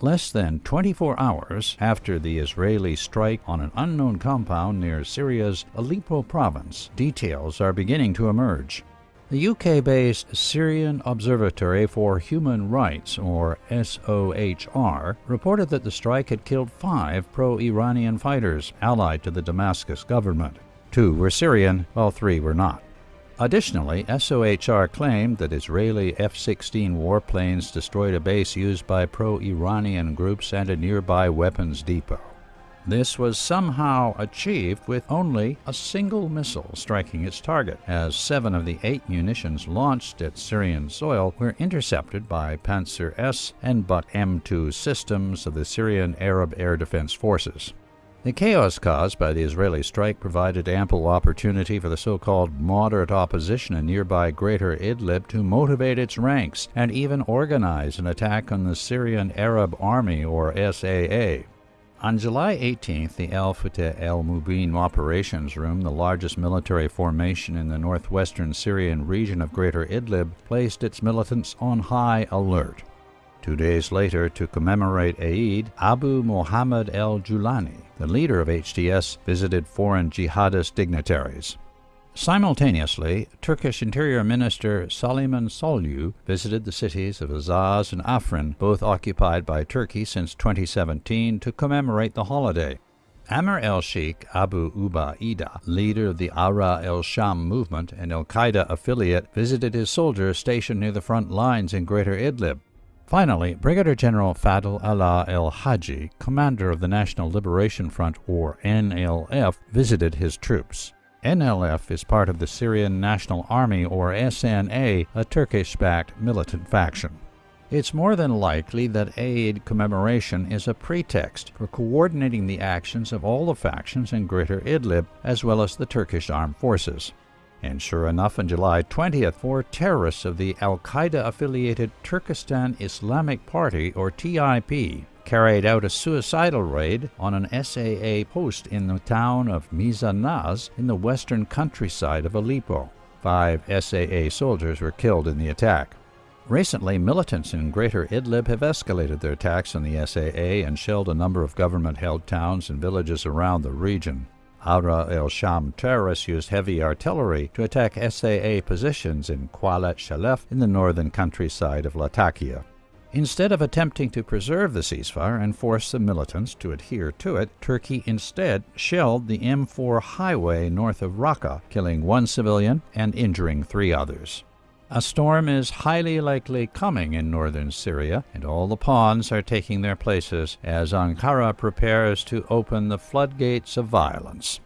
less than 24 hours after the Israeli strike on an unknown compound near Syria's Aleppo province. Details are beginning to emerge. The UK based Syrian Observatory for Human Rights, or SOHR, reported that the strike had killed five pro Iranian fighters allied to the Damascus government. Two were Syrian, while three were not. Additionally, SOHR claimed that Israeli F 16 warplanes destroyed a base used by pro Iranian groups and a nearby weapons depot. This was somehow achieved with only a single missile striking its target, as seven of the eight munitions launched at Syrian soil were intercepted by Pantsir S and Buk M2 systems of the Syrian Arab Air Defense Forces. The chaos caused by the Israeli strike provided ample opportunity for the so called moderate opposition in nearby Greater Idlib to motivate its ranks and even organize an attack on the Syrian Arab Army, or SAA. On July 18th, the Al Fateh al Mubin Operations Room, the largest military formation in the northwestern Syrian region of Greater Idlib, placed its militants on high alert. Two days later, to commemorate Eid, Abu Muhammad al Julani, the leader of HTS, visited foreign jihadist dignitaries. Simultaneously, Turkish Interior Minister Süleyman Soylu visited the cities of Azaz and Afrin, both occupied by Turkey since 2017, to commemorate the holiday. Amr el Sheikh Abu Ubaidah, leader of the Ahrar el Sham movement and Al Qaeda affiliate, visited his soldiers stationed near the front lines in Greater Idlib. Finally, Brigadier General Fadl Allah el Haji, commander of the National Liberation Front, or NLF, visited his troops. NLF is part of the Syrian National Army, or SNA, a Turkish backed militant faction. It's more than likely that Eid commemoration is a pretext for coordinating the actions of all the factions in Greater Idlib as well as the Turkish armed forces. And sure enough, on July 20th, four terrorists of the Al Qaeda affiliated Turkestan Islamic Party, or TIP, carried out a suicidal raid on an SAA post in the town of Mizanaz in the western countryside of Aleppo. Five SAA soldiers were killed in the attack. Recently, militants in Greater Idlib have escalated their attacks on the SAA and shelled a number of government held towns and villages around the region. Ahrar el Sham terrorists used heavy artillery to attack SAA positions in Qalat Shalef in the northern countryside of Latakia. Instead of attempting to preserve the ceasefire and force the militants to adhere to it, Turkey instead shelled the M4 highway north of Raqqa, killing one civilian and injuring three others. A storm is highly likely coming in northern Syria, and all the pawns are taking their places as Ankara prepares to open the floodgates of violence.